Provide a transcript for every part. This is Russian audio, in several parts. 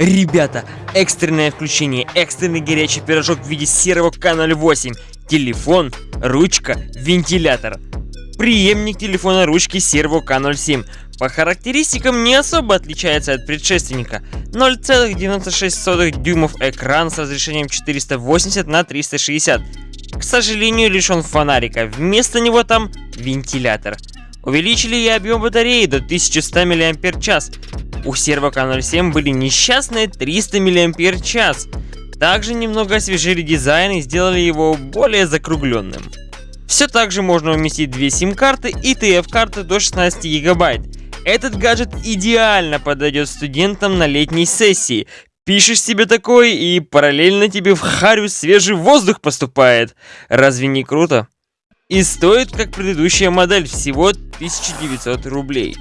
Ребята, экстренное включение, экстренный горячий пирожок в виде серого К08, телефон, ручка, вентилятор. Преемник телефона ручки серого К07. По характеристикам не особо отличается от предшественника. 0,96 дюймов экран с разрешением 480 на 360. К сожалению, лишен фонарика, вместо него там вентилятор. Увеличили и объем батареи до 1100 мАч, у сервака 07 были несчастные 300 мАч. Также немного освежили дизайн и сделали его более закругленным. Все так же можно уместить две сим-карты и TF-карты до 16 гигабайт. Этот гаджет идеально подойдет студентам на летней сессии. Пишешь себе такой, и параллельно тебе в харю свежий воздух поступает. Разве не круто? И стоит, как предыдущая модель, всего 1900 рублей.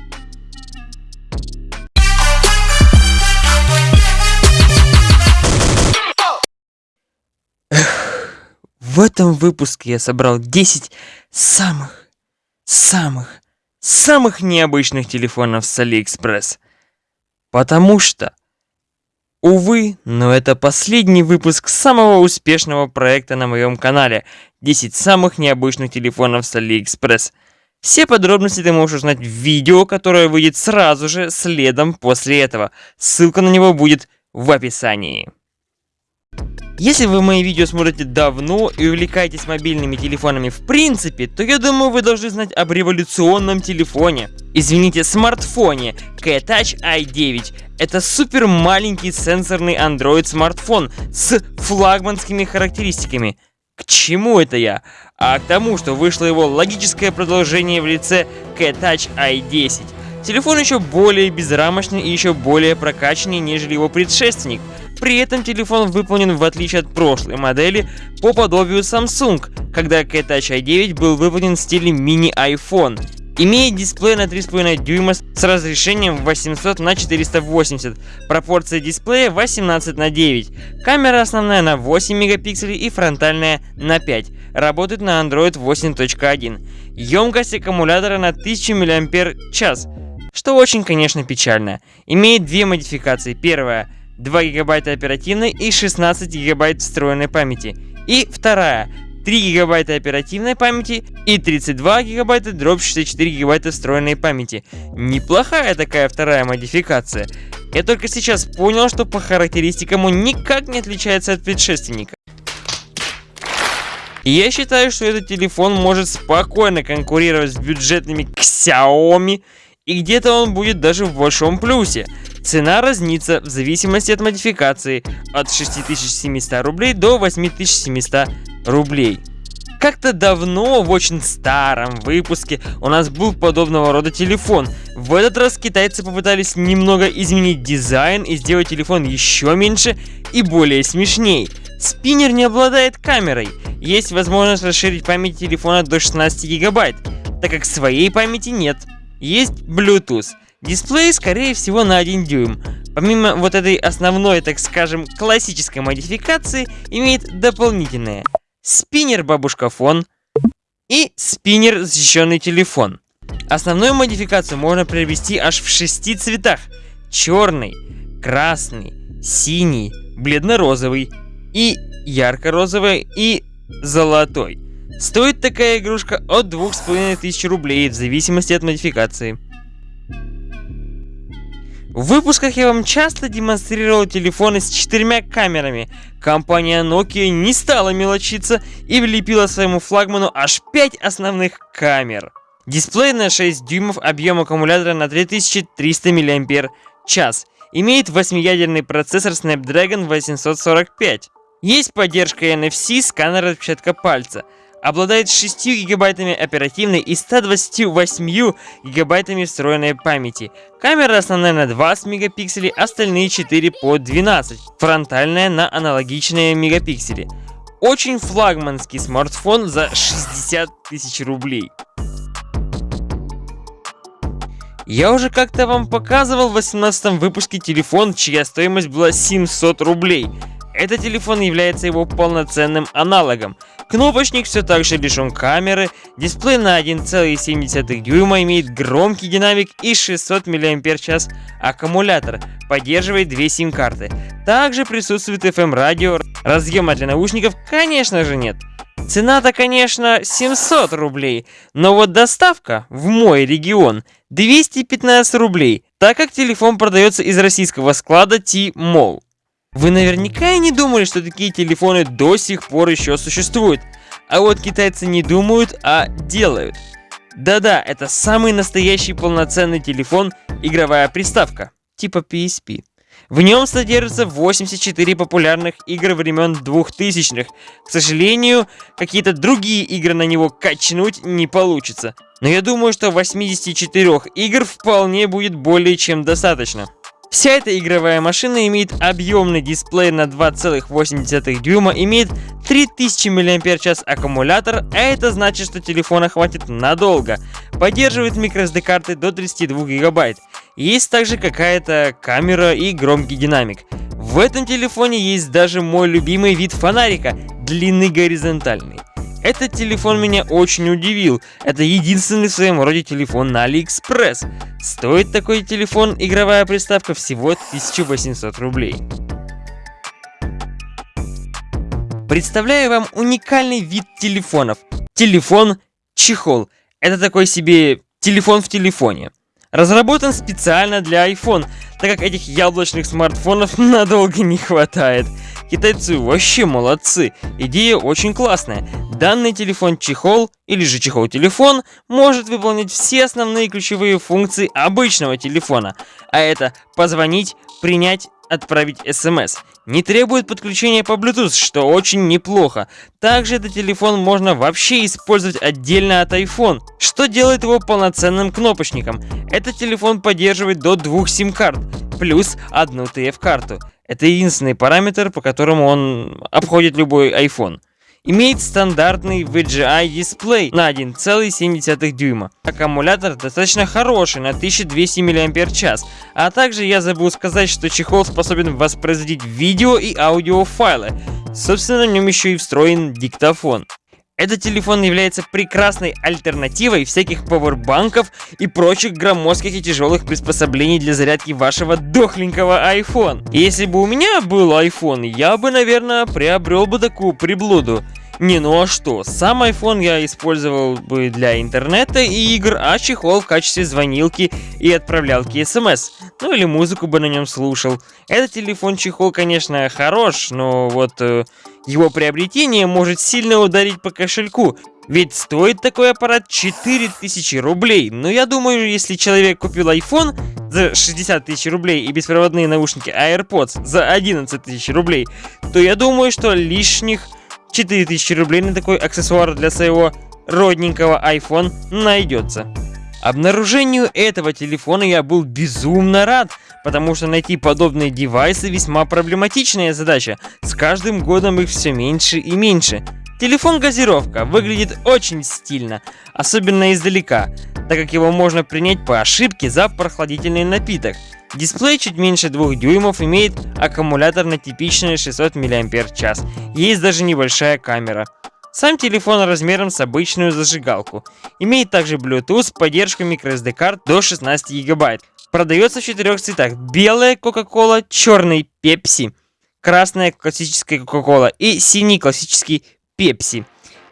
В этом выпуске я собрал 10 самых, самых, самых необычных телефонов с Алиэкспресс. Потому что, увы, но это последний выпуск самого успешного проекта на моем канале 10 самых необычных телефонов с Алиэкспресс. Все подробности ты можешь узнать в видео, которое выйдет сразу же следом после этого. Ссылка на него будет в описании. Если вы мои видео смотрите давно и увлекаетесь мобильными телефонами в принципе, то я думаю вы должны знать об революционном телефоне. Извините, смартфоне K-Touch i9. Это супер маленький сенсорный Android смартфон с флагманскими характеристиками. К чему это я? А к тому, что вышло его логическое продолжение в лице K-Touch i10. Телефон еще более безрамочный и еще более прокачанный, нежели его предшественник – при этом телефон выполнен в отличие от прошлой модели по подобию Samsung, когда K-Touch i9 был выполнен в стиле мини-iPhone. Имеет дисплей на 3,5 дюйма с разрешением 800 на 480, пропорция дисплея 18 на 9, камера основная на 8 мегапикселей и фронтальная на 5, работает на Android 8.1, емкость аккумулятора на 1000 мАч, что очень конечно печально. Имеет две модификации, первая 2 гигабайта оперативной и 16 гигабайт встроенной памяти. И вторая 3 гигабайта оперативной памяти и 32 гигабайта дробь 64 гигабайта встроенной памяти. Неплохая такая вторая модификация. Я только сейчас понял, что по характеристикам он никак не отличается от предшественника. я считаю, что этот телефон может спокойно конкурировать с бюджетными Xiaomi, и где-то он будет даже в большом плюсе. Цена разнится в зависимости от модификации от 6700 рублей до 8700 рублей. Как-то давно, в очень старом выпуске, у нас был подобного рода телефон. В этот раз китайцы попытались немного изменить дизайн и сделать телефон еще меньше и более смешней. Спиннер не обладает камерой. Есть возможность расширить память телефона до 16 гигабайт, так как своей памяти нет. Есть Bluetooth. Дисплей, скорее всего, на 1 дюйм. Помимо вот этой основной, так скажем, классической модификации, имеет дополнительные. Спиннер-бабушка-фон и спиннер защищенный телефон. Основную модификацию можно приобрести аж в шести цветах. Черный, красный, синий, бледно-розовый и ярко-розовый и золотой. Стоит такая игрушка от 2500 рублей в зависимости от модификации. В выпусках я вам часто демонстрировал телефоны с четырьмя камерами. Компания Nokia не стала мелочиться и влепила своему флагману аж 5 основных камер. Дисплей на 6 дюймов, объем аккумулятора на 3300 мАч. Имеет 8-ядерный процессор Snapdragon 845. Есть поддержка NFC, сканер отпечатка пальца обладает 6 гигабайтами оперативной и 128 гигабайтами встроенной памяти. Камера основная на 20 мегапикселей, остальные 4 по 12. Фронтальная на аналогичные мегапиксели. Очень флагманский смартфон за 60 тысяч рублей. Я уже как-то вам показывал в 18 выпуске телефон, чья стоимость была 700 рублей. Этот телефон является его полноценным аналогом. Кнопочник все так же лишен камеры, дисплей на 1,7 дюйма имеет громкий динамик и 600 мАч аккумулятор, поддерживает две сим-карты. Также присутствует FM-радио, разъема для наушников, конечно же нет. Цена-то, конечно, 700 рублей, но вот доставка в мой регион 215 рублей, так как телефон продается из российского склада T-Mall. Вы наверняка и не думали, что такие телефоны до сих пор еще существуют. А вот китайцы не думают, а делают. Да-да, это самый настоящий полноценный телефон, игровая приставка, типа PSP. В нем содержится 84 популярных игр времен 2000-х. К сожалению, какие-то другие игры на него качнуть не получится. Но я думаю, что 84 игр вполне будет более чем достаточно. Вся эта игровая машина имеет объемный дисплей на 2,8 дюйма, имеет 3000 мАч аккумулятор, а это значит, что телефона хватит надолго. Поддерживает microSD карты до 32 гигабайт. Есть также какая-то камера и громкий динамик. В этом телефоне есть даже мой любимый вид фонарика, длинный горизонтальный. Этот телефон меня очень удивил. Это единственный в своем роде телефон на AliExpress. Стоит такой телефон игровая приставка всего 1800 рублей. Представляю вам уникальный вид телефонов. Телефон-чехол. Это такой себе телефон в телефоне. Разработан специально для iPhone, так как этих яблочных смартфонов надолго не хватает. Китайцы вообще молодцы, идея очень классная. Данный телефон-чехол, или же чехол-телефон, может выполнить все основные ключевые функции обычного телефона. А это позвонить, принять, отправить смс. Не требует подключения по Bluetooth, что очень неплохо. Также этот телефон можно вообще использовать отдельно от iPhone, что делает его полноценным кнопочником. Этот телефон поддерживает до двух сим-карт, плюс одну TF-карту. Это единственный параметр, по которому он обходит любой iPhone. Имеет стандартный VGI дисплей на 1,7 дюйма. Аккумулятор достаточно хороший, на 1200 мАч. А также я забыл сказать, что чехол способен воспроизводить видео и аудио файлы. Собственно, в нем еще и встроен диктофон. Этот телефон является прекрасной альтернативой всяких пауэрбанков и прочих громоздких и тяжелых приспособлений для зарядки вашего дохленького iPhone. Если бы у меня был iPhone, я бы, наверное, приобрел бы такую приблуду. Не, ну а что, сам iPhone я использовал бы для интернета и игр, а чехол в качестве звонилки и отправлялки смс. Ну или музыку бы на нем слушал. Этот телефон-чехол, конечно, хорош, но вот э, его приобретение может сильно ударить по кошельку. Ведь стоит такой аппарат 4000 рублей. Но я думаю, если человек купил iPhone за 60 тысяч рублей и беспроводные наушники AirPods за 11 тысяч рублей, то я думаю, что лишних 4000 рублей на такой аксессуар для своего родненького iPhone найдется. Обнаружению этого телефона я был безумно рад, потому что найти подобные девайсы весьма проблематичная задача. С каждым годом их все меньше и меньше. Телефон-газировка выглядит очень стильно, особенно издалека, так как его можно принять по ошибке за прохладительный напиток. Дисплей чуть меньше 2 дюймов, имеет аккумулятор на типичные 600 мАч. Есть даже небольшая камера. Сам телефон размером с обычную зажигалку. Имеет также Bluetooth, поддержку microSD карт до 16 гигабайт. Продается в четырех цветах. Белая Coca-Cola, черный Pepsi, красная классическая Coca-Cola и синий классический Pepsi.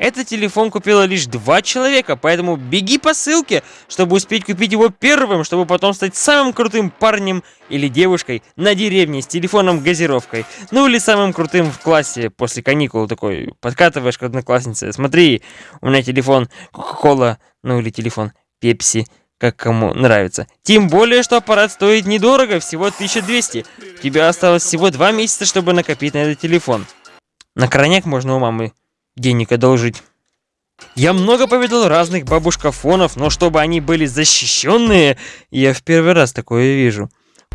Этот телефон купило лишь два человека, поэтому беги по ссылке, чтобы успеть купить его первым, чтобы потом стать самым крутым парнем или девушкой на деревне с телефоном-газировкой. Ну или самым крутым в классе после каникул такой. Подкатываешь к однокласснице. Смотри, у меня телефон Coca-Cola, ну или телефон Pepsi как кому нравится. Тем более, что аппарат стоит недорого, всего 1200. У тебя осталось всего два месяца, чтобы накопить на этот телефон. На крайняк можно у мамы денег одолжить. Я много повидал разных бабушкафонов, но чтобы они были защищенные, я в первый раз такое вижу.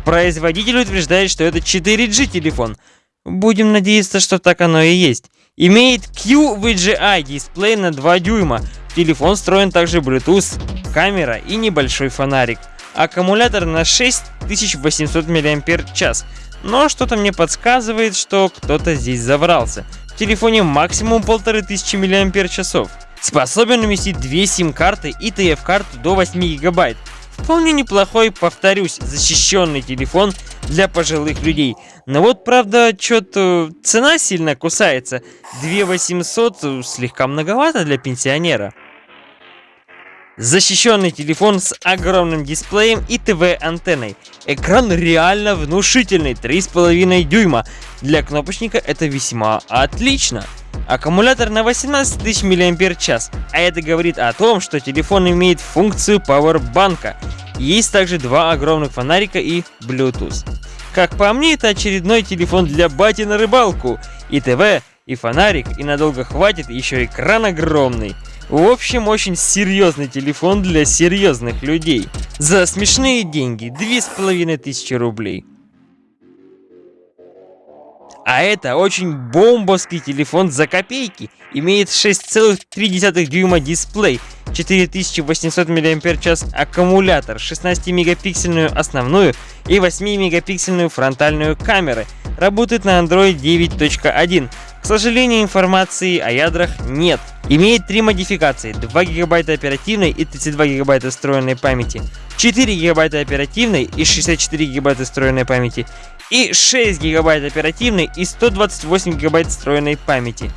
Производитель утверждает, что это 4G телефон. Будем надеяться, что так оно и есть. Имеет QVGA дисплей на 2 дюйма. Телефон встроен также Bluetooth, камера и небольшой фонарик. Аккумулятор на 6800 мАч. Но что-то мне подсказывает, что кто-то здесь заврался. В телефоне максимум 1500 мАч. Способен уместить две сим-карты и TF-карту до 8 гигабайт. Вполне неплохой, повторюсь, защищенный телефон для пожилых людей. Но вот, правда, что-то цена сильно кусается. 2800 слегка многовато для пенсионера. Защищенный телефон с огромным дисплеем и ТВ-антенной. Экран реально внушительный, 3,5 дюйма. Для кнопочника это весьма отлично. Аккумулятор на 18 тысяч мАч, а это говорит о том, что телефон имеет функцию пауэрбанка. Есть также два огромных фонарика и Bluetooth. Как по мне, это очередной телефон для бати на рыбалку. И ТВ, и фонарик, и надолго хватит, еще экран огромный. В общем, очень серьезный телефон для серьезных людей. За смешные деньги, две с половиной тысячи рублей. А это очень бомбовский телефон за копейки. Имеет 6,3 дюйма дисплей, 4800 мАч аккумулятор, 16-мегапиксельную основную и 8-мегапиксельную фронтальную камеры. Работает на Android 9.1. К сожалению, информации о ядрах нет. Имеет три модификации, 2 гигабайта оперативной и 32 гигабайта встроенной памяти, 4 гигабайта оперативной и 64 гигабайта встроенной памяти и 6 гигабайт оперативной и 128 гигабайт встроенной памяти.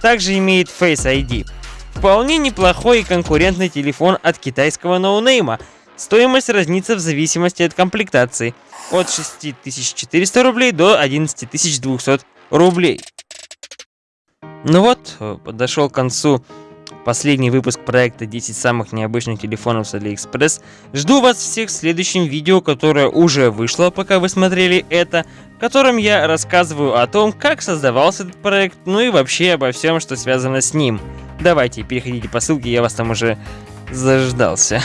Также имеет Face ID. Вполне неплохой и конкурентный телефон от китайского ноунейма. Стоимость разнится в зависимости от комплектации. От 6400 рублей до 11200 рублей. Ну вот, подошел к концу последний выпуск проекта 10 самых необычных телефонов с AliExpress. Жду вас всех в следующем видео, которое уже вышло, пока вы смотрели это, в котором я рассказываю о том, как создавался этот проект, ну и вообще обо всем, что связано с ним. Давайте, переходите по ссылке, я вас там уже заждался.